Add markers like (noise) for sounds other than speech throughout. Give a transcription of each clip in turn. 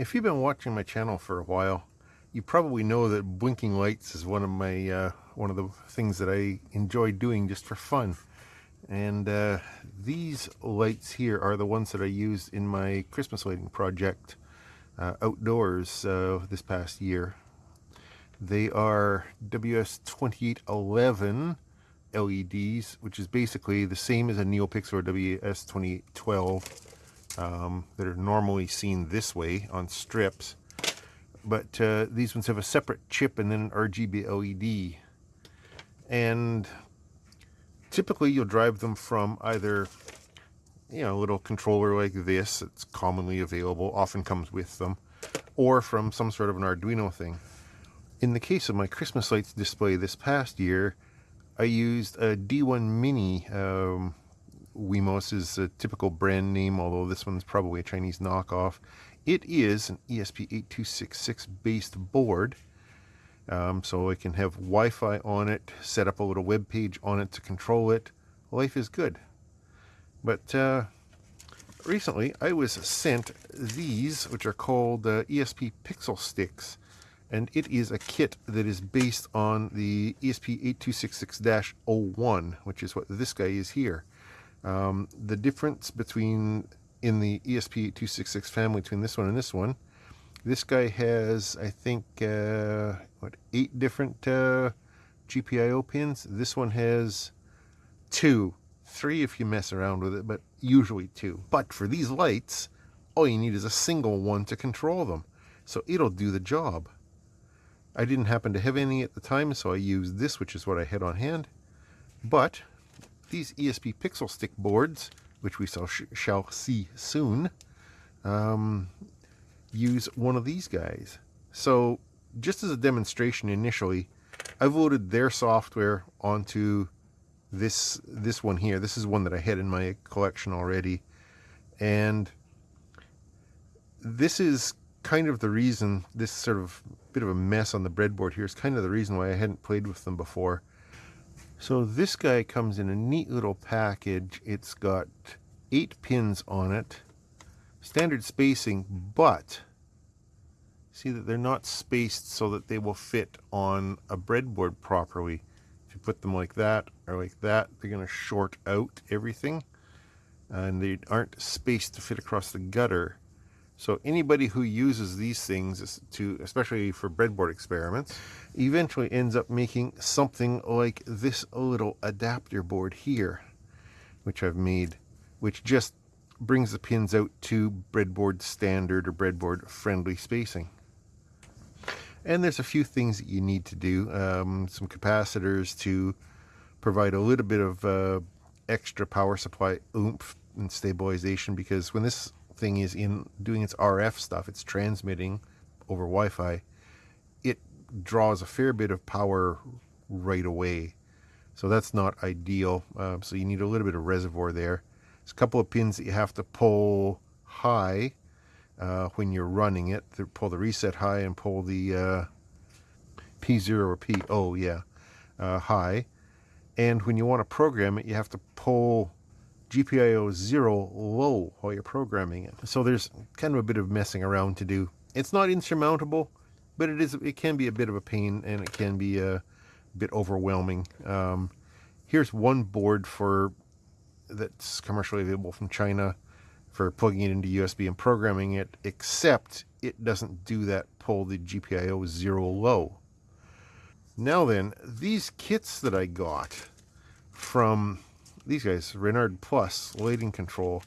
If you've been watching my channel for a while, you probably know that blinking lights is one of my uh, one of the things that I enjoy doing just for fun. And uh, these lights here are the ones that I used in my Christmas lighting project uh, outdoors uh, this past year. They are WS2811 LEDs, which is basically the same as a NeoPixel or WS2812 um, that are normally seen this way on strips. But uh, these ones have a separate chip and then an RGB LED. And typically you'll drive them from either you know, a little controller like this it's commonly available, often comes with them, or from some sort of an Arduino thing. In the case of my Christmas lights display this past year, I used a D1 Mini um, Wemos is a typical brand name, although this one's probably a Chinese knockoff. It is an ESP8266 based board, um, so I can have Wi-Fi on it, set up a little web page on it to control it. Life is good. But uh, recently I was sent these, which are called uh, ESP Pixel Sticks, and it is a kit that is based on the ESP8266-01, which is what this guy is here. Um, the difference between in the ESP8266 family between this one and this one, this guy has, I think, uh, what, eight different uh, GPIO pins. This one has two, three if you mess around with it, but usually two. But for these lights, all you need is a single one to control them. So it'll do the job. I didn't happen to have any at the time, so I used this, which is what I had on hand. But these ESP Pixel Stick boards, which we shall, shall see soon, um, use one of these guys. So just as a demonstration initially, I've loaded their software onto this this one here. This is one that I had in my collection already. And this is kind of the reason, this sort of bit of a mess on the breadboard here is kind of the reason why I hadn't played with them before. So this guy comes in a neat little package. It's got eight pins on it, standard spacing, but see that they're not spaced so that they will fit on a breadboard properly. If you put them like that or like that, they're going to short out everything and they aren't spaced to fit across the gutter. So anybody who uses these things to, especially for breadboard experiments, eventually ends up making something like this little adapter board here, which I've made, which just brings the pins out to breadboard standard or breadboard friendly spacing. And there's a few things that you need to do. Um, some capacitors to provide a little bit of uh, extra power supply oomph and stabilization because when this thing is in doing its RF stuff, it's transmitting over Wi-Fi, it draws a fair bit of power right away. So that's not ideal. Uh, so you need a little bit of reservoir there. There's a couple of pins that you have to pull high uh, when you're running it. Pull the reset high and pull the uh, P0 or P0, yeah, uh, high. And when you want to program it, you have to pull GPIO 0 low while you're programming it. So there's kind of a bit of messing around to do. It's not insurmountable, but it is. It can be a bit of a pain and it can be a bit overwhelming. Um, here's one board for that's commercially available from China for plugging it into USB and programming it, except it doesn't do that pull the GPIO 0 low. Now then, these kits that I got from these guys, Renard Plus lighting control.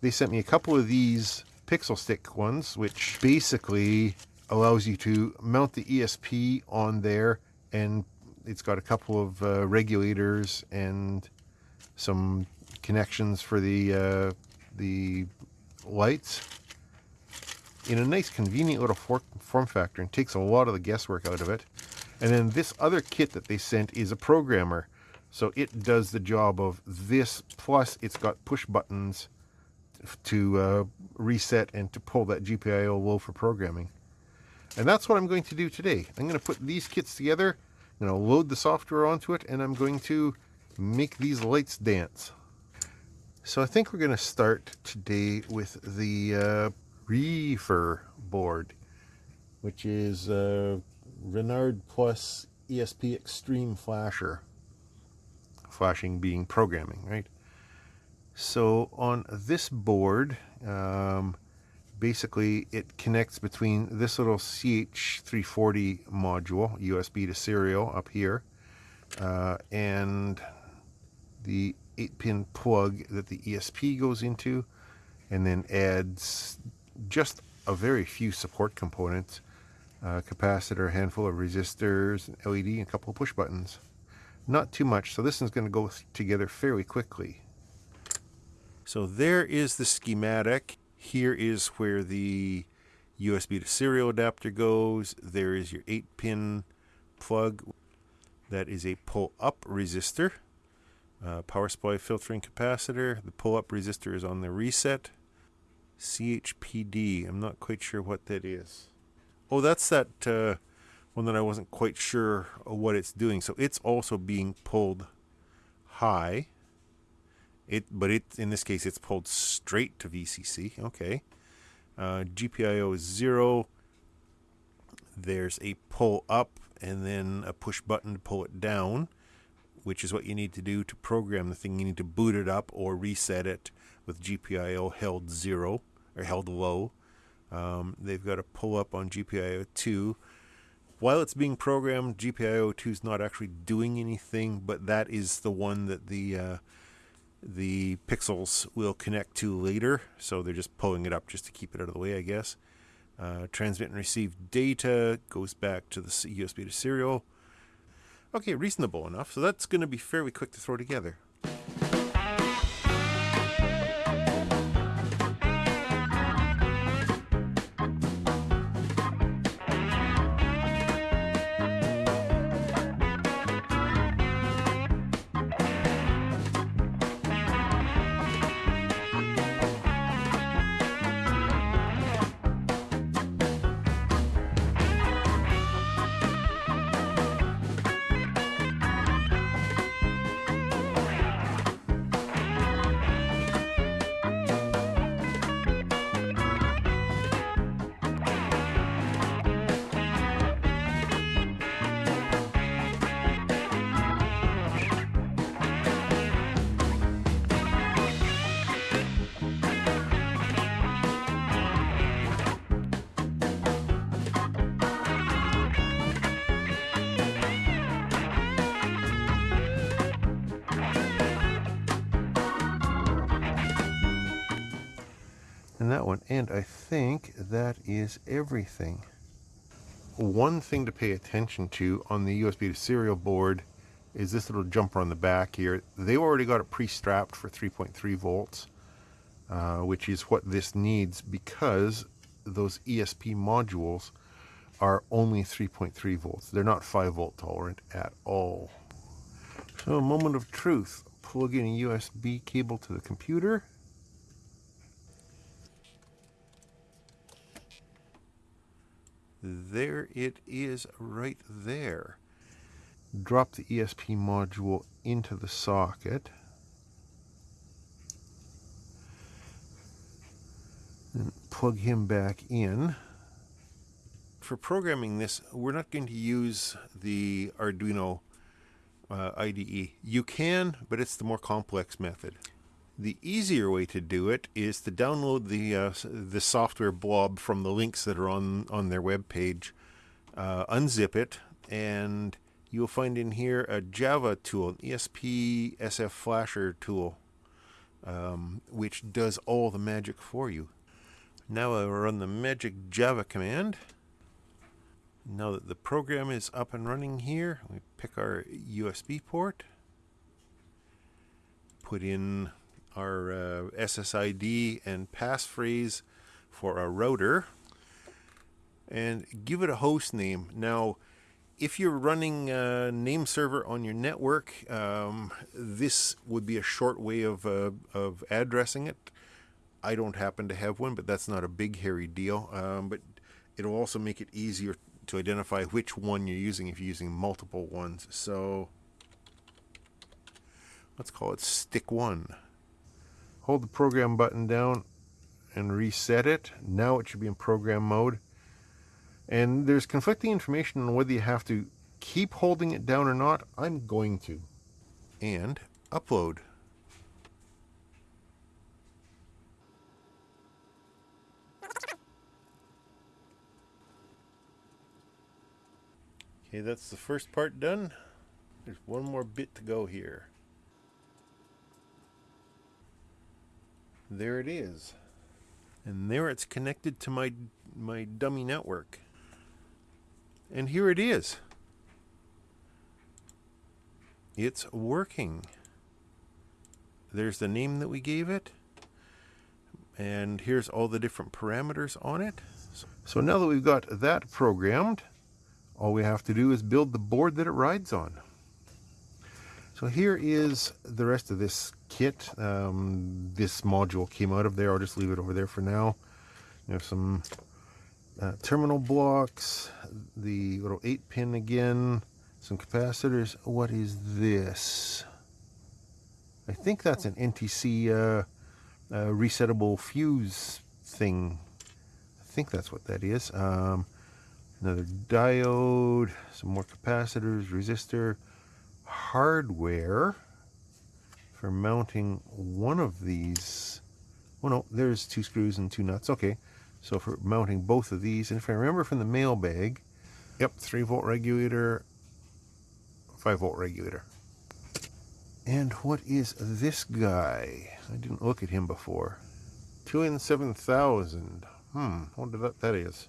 They sent me a couple of these pixel stick ones, which basically allows you to mount the ESP on there and it's got a couple of uh, regulators and some connections for the uh, the lights in a nice convenient little form factor and takes a lot of the guesswork out of it. And then this other kit that they sent is a programmer so it does the job of this, plus it's got push buttons to uh, reset and to pull that GPIO low for programming. And that's what I'm going to do today. I'm going to put these kits together, I'm going to load the software onto it, and I'm going to make these lights dance. So I think we're going to start today with the uh, reefer board, which is uh, Renard Plus ESP Extreme Flasher. Flashing being programming, right? So on this board, um, basically it connects between this little CH340 module, USB to serial up here, uh, and the 8-pin plug that the ESP goes into, and then adds just a very few support components, uh, capacitor, a handful of resistors, LED, and a couple of push buttons. Not too much, so this is going to go together fairly quickly. So there is the schematic. Here is where the USB to serial adapter goes. There is your 8-pin plug. That is a pull-up resistor. Uh, power supply filtering capacitor. The pull-up resistor is on the reset. CHPD. I'm not quite sure what that is. Oh, that's that uh, one that I wasn't quite sure what it's doing. So it's also being pulled high. It, but it in this case it's pulled straight to VCC. Okay. Uh, GPIO is zero. There's a pull up and then a push button to pull it down which is what you need to do to program the thing. You need to boot it up or reset it with GPIO held zero or held low. Um, they've got a pull up on GPIO 2. While it's being programmed, GPIO 2 is not actually doing anything, but that is the one that the uh, the pixels will connect to later. So they're just pulling it up just to keep it out of the way, I guess. Uh, transmit and receive data goes back to the USB to serial. Okay, reasonable enough. So that's going to be fairly quick to throw together. That one. And I think that is everything. One thing to pay attention to on the USB to serial board is this little jumper on the back here. They already got it pre-strapped for 3.3 volts, uh, which is what this needs because those ESP modules are only 3.3 volts. They're not 5 volt tolerant at all. So a moment of truth. Plug in a USB cable to the computer there it is right there. Drop the ESP module into the socket. And plug him back in. For programming this, we're not going to use the Arduino uh, IDE. You can, but it's the more complex method. The easier way to do it is to download the uh, the software blob from the links that are on on their web page, uh, unzip it, and you'll find in here a Java tool, an ESP SF Flasher tool, um, which does all the magic for you. Now I'll run the magic Java command. Now that the program is up and running here, we pick our USB port, put in our uh, SSID and passphrase for our router and give it a host name. Now, if you're running a name server on your network, um, this would be a short way of, uh, of addressing it. I don't happen to have one, but that's not a big hairy deal. Um, but it'll also make it easier to identify which one you're using if you're using multiple ones. So let's call it stick one hold the program button down and reset it. Now it should be in program mode. And there's conflicting information on whether you have to keep holding it down or not. I'm going to. And upload. Okay, that's the first part done. There's one more bit to go here. There it is. And there it's connected to my my dummy network. And here it is. It's working. There's the name that we gave it. And here's all the different parameters on it. So now that we've got that programmed, all we have to do is build the board that it rides on. So here is the rest of this kit. Um, this module came out of there. I'll just leave it over there for now. You have some uh, terminal blocks, the little 8 pin again, some capacitors. What is this? I think that's an NTC uh, uh, resettable fuse thing. I think that's what that is. Um, another diode, some more capacitors, resistor, hardware for mounting one of these. Oh no, there's two screws and two nuts. Okay, so for mounting both of these, and if I remember from the mailbag, yep, 3 volt regulator, 5 volt regulator. And what is this guy? I didn't look at him before. 2N7000. Hmm, I wonder what that is.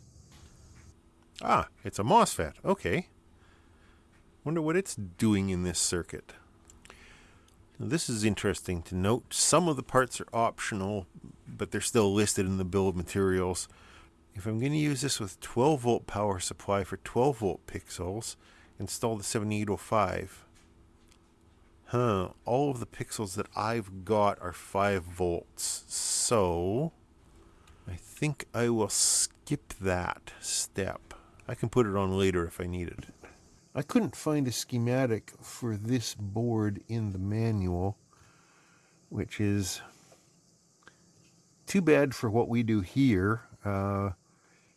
Ah, it's a MOSFET. Okay. Wonder what it's doing in this circuit. Now, this is interesting to note. Some of the parts are optional, but they're still listed in the bill of materials. If I'm going to use this with 12 volt power supply for 12 volt pixels, install the 7805. Huh, all of the pixels that I've got are 5 volts. So, I think I will skip that step. I can put it on later if I need it. I couldn't find a schematic for this board in the manual, which is too bad for what we do here. Uh,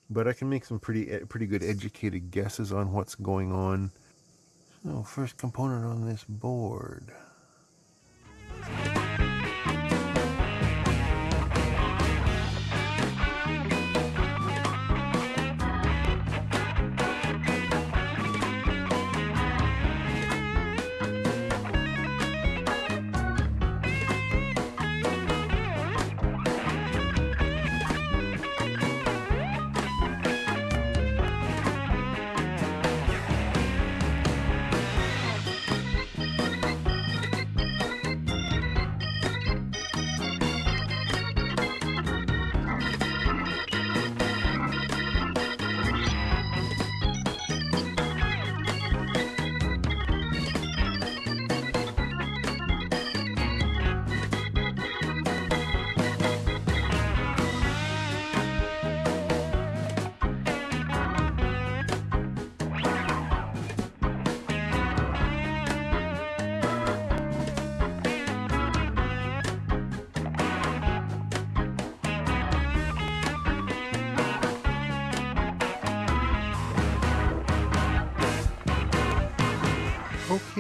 but I can make some pretty eh, pretty good educated guesses on what's going on. So first component on this board.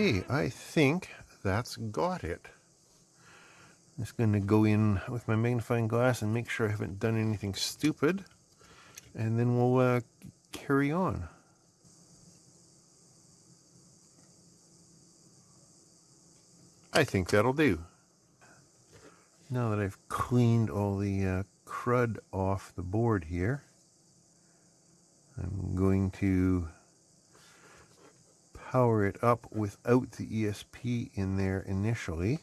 Okay, I think that's got it. I'm just going to go in with my magnifying glass and make sure I haven't done anything stupid. And then we'll uh, carry on. I think that'll do. Now that I've cleaned all the uh, crud off the board here, I'm going to power it up without the ESP in there initially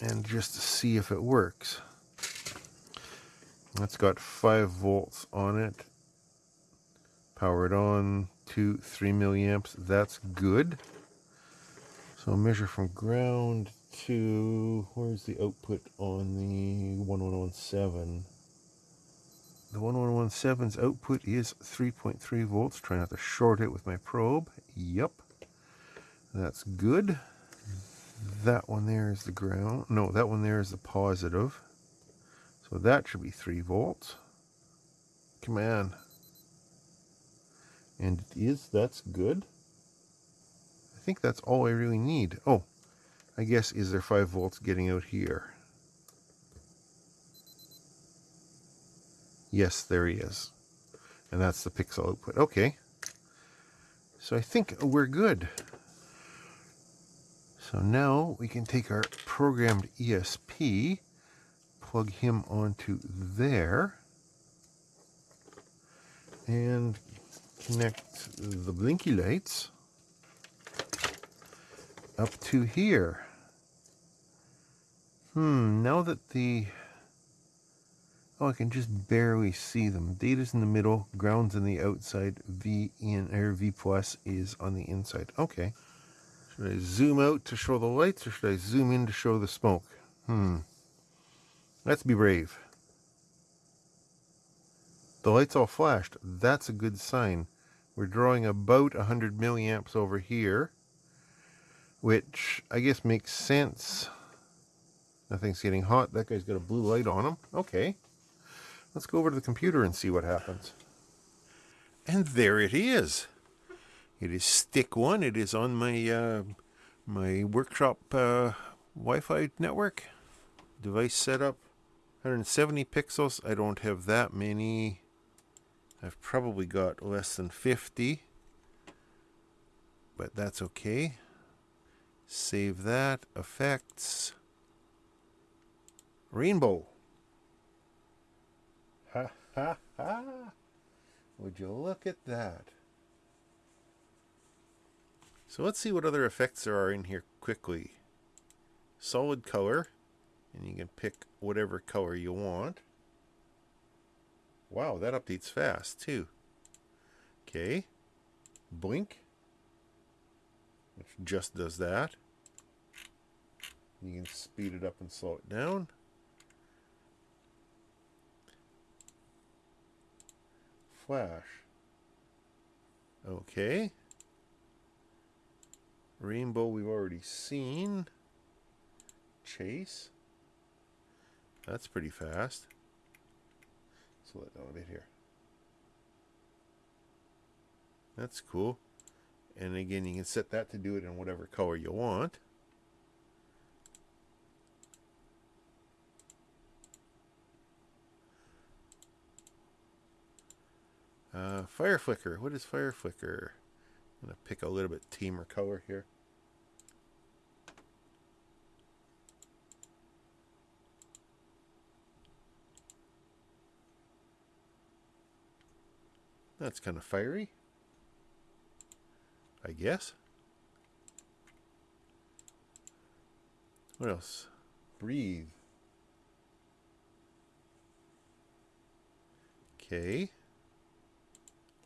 and just to see if it works. That's got 5 volts on it. Power it on, 2, 3 milliamps. That's good. So measure from ground to, where's the output on the 1117? The 1117's output is 3.3 volts. Try not to short it with my probe. Yep. That's good. That one there is the ground. No, that one there is the positive. So that should be 3 volts. Come on. And it is, that's good. I think that's all I really need. Oh, I guess is there 5 volts getting out here? Yes, there he is. And that's the pixel output. Okay. So I think we're good. So now we can take our programmed ESP, plug him onto there, and connect the blinky lights up to here. Hmm, now that the... Oh, I can just barely see them. Data's in the middle, ground's in the outside, V in or V plus is on the inside. Okay. Should I zoom out to show the lights or should I zoom in to show the smoke? Hmm. Let's be brave. The lights all flashed. That's a good sign. We're drawing about 100 milliamps over here, which I guess makes sense. Nothing's getting hot. That guy's got a blue light on him. Okay. Let's go over to the computer and see what happens. And there it is. It is stick one. It is on my uh, my workshop uh, Wi-Fi network. Device setup. 170 pixels. I don't have that many. I've probably got less than 50. But that's okay. Save that. Effects. Rainbow. Ha ha ha. Would you look at that? So let's see what other effects there are in here quickly. Solid color. And you can pick whatever color you want. Wow, that updates fast too. Okay. Blink. Which just does that. You can speed it up and slow it down. Flash. Okay. Rainbow we've already seen. Chase. That's pretty fast. Slow it down a bit here. That's cool. And again, you can set that to do it in whatever color you want. Uh, fire flicker. What is fire flicker? I'm going to pick a little bit teamer color here. That's kind of fiery. I guess. What else? Breathe. Okay.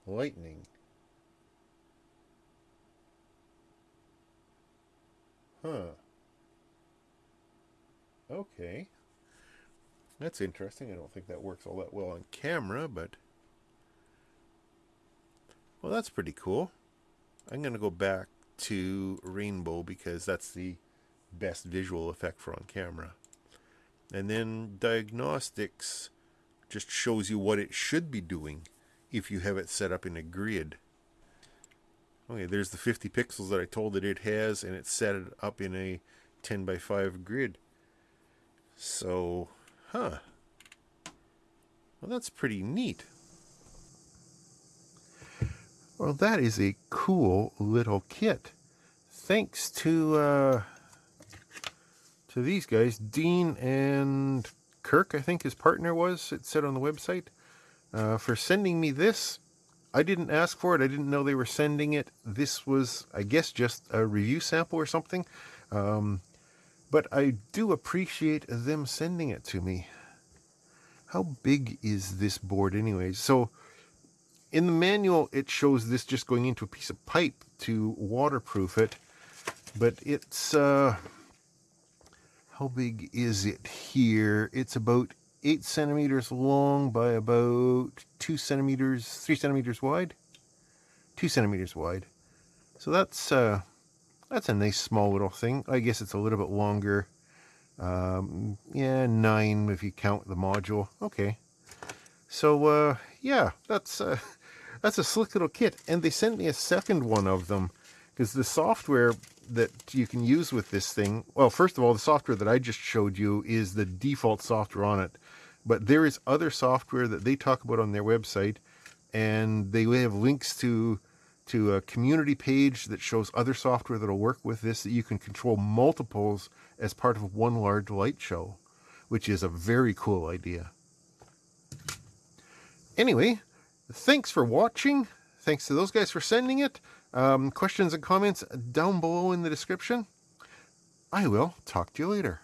Lightning. Huh. Okay. That's interesting. I don't think that works all that well on camera, but well, that's pretty cool. I'm going to go back to rainbow because that's the best visual effect for on camera. And then diagnostics just shows you what it should be doing if you have it set up in a grid. Okay, there's the 50 pixels that I told it it has, and it's set it up in a 10 by 5 grid. So, huh. Well, that's pretty neat. Well, that is a cool little kit. Thanks to uh, to these guys, Dean and Kirk, I think his partner was, it said on the website, uh, for sending me this. I didn't ask for it. I didn't know they were sending it. This was, I guess, just a review sample or something. Um, but I do appreciate them sending it to me. How big is this board anyway? So in the manual, it shows this just going into a piece of pipe to waterproof it, but it's, uh, how big is it here? It's about 8 centimeters long by about 2 centimeters, 3 centimeters wide. 2 centimeters wide. So that's, uh, that's a nice small little thing. I guess it's a little bit longer Um, yeah, nine if you count the module. Okay. So, uh, yeah, that's, uh, (laughs) that's a slick little kit. And they sent me a second one of them because the software that you can use with this thing, well, first of all, the software that I just showed you is the default software on it. But there is other software that they talk about on their website, and they have links to to a community page that shows other software that'll work with this that you can control multiples as part of one large light show, which is a very cool idea. Anyway, thanks for watching. Thanks to those guys for sending it. Um, questions and comments down below in the description. I will talk to you later.